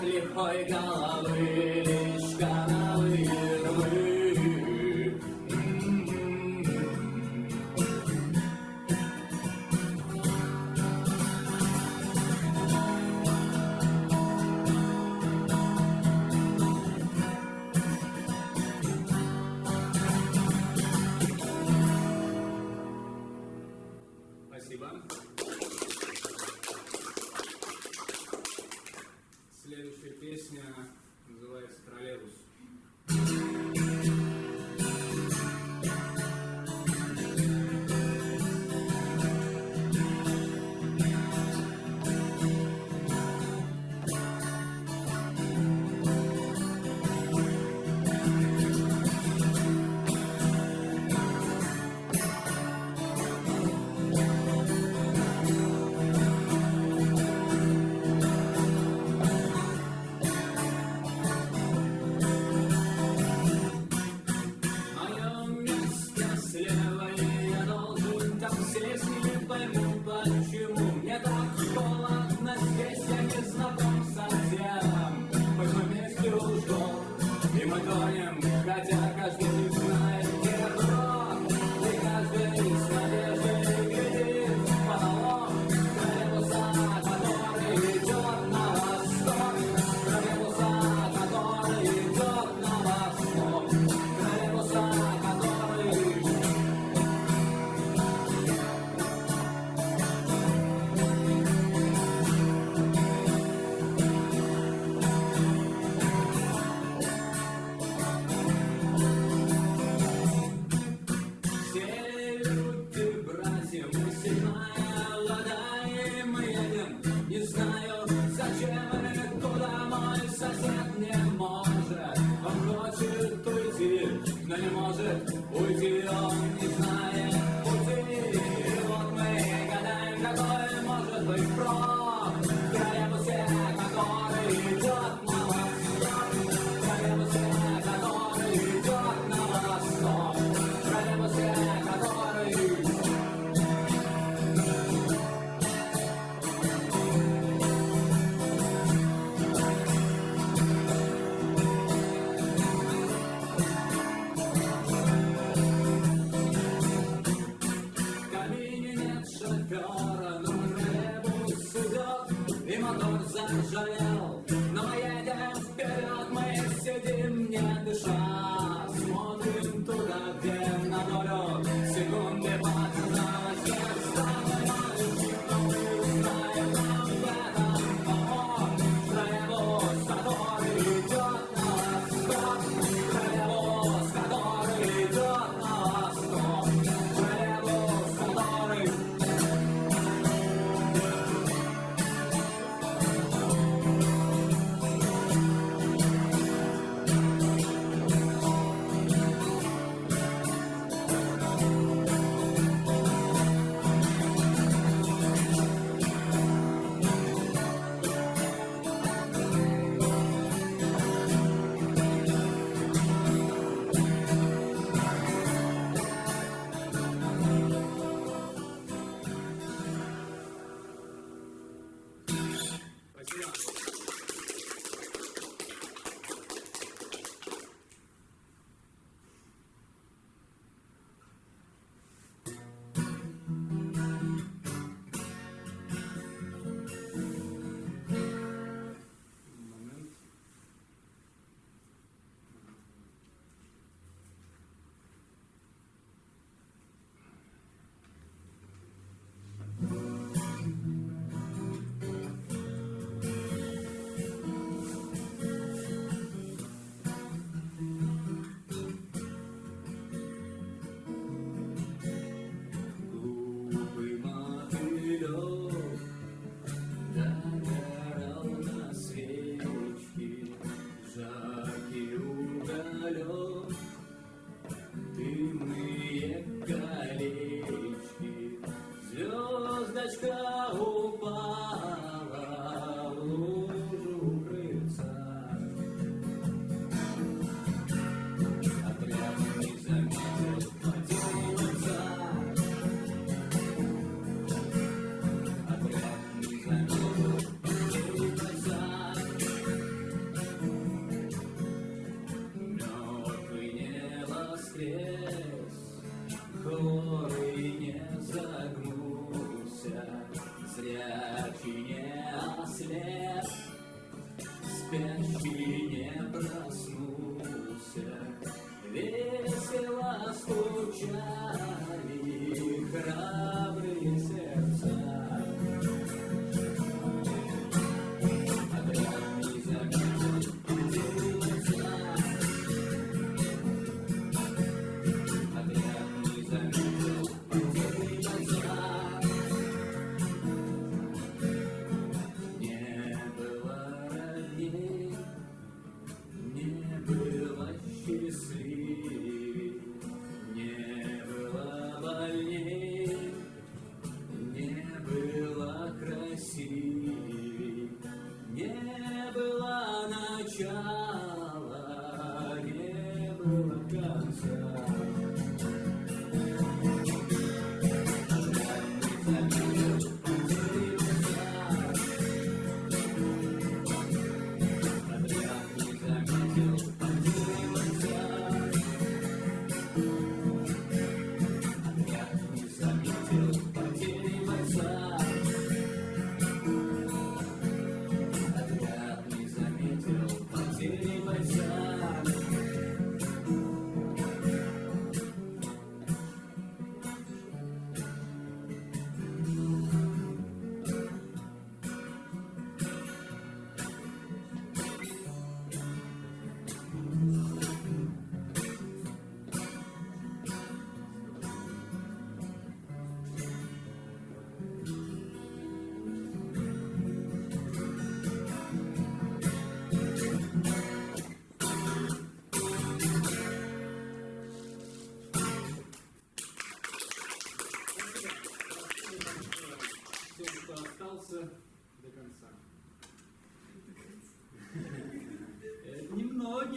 лихой головы Следующая silly, silly. Yeah.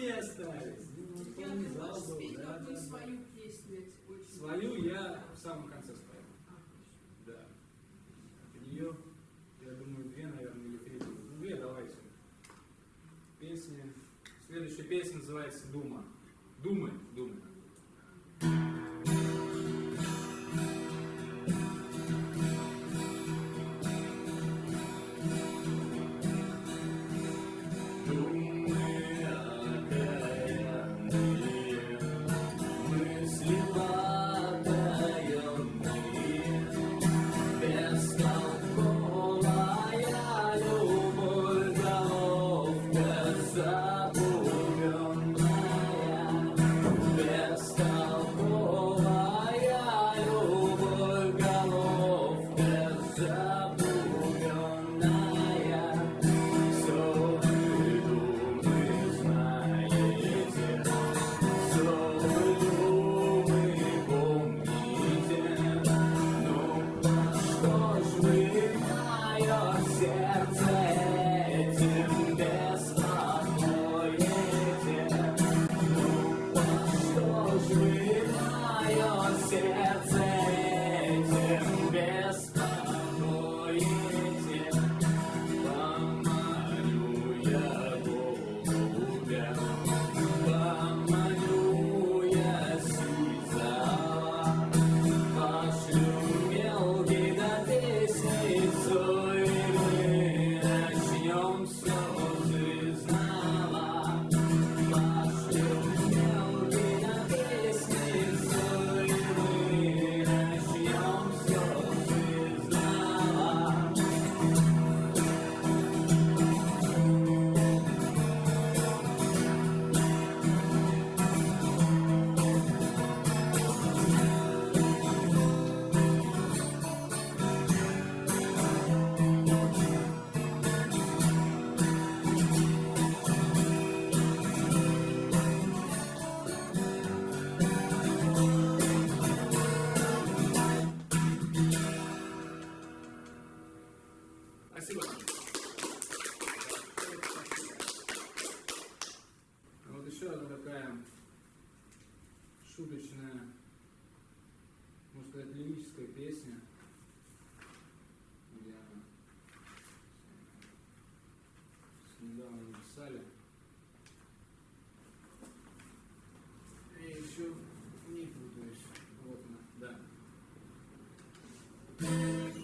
другие остались. Я не успеть да, свою песню. Свою я в самом конце спою. Да. От нее, я думаю, две, наверное, или три. Ну, две давайте. Песня. Следующая песня называется «Дума». Думай, думай.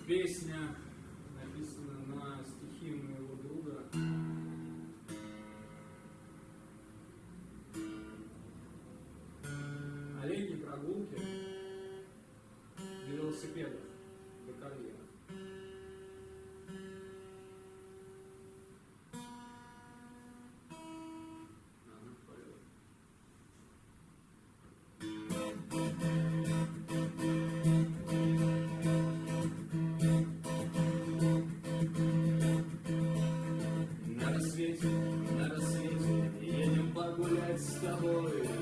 песня. stubble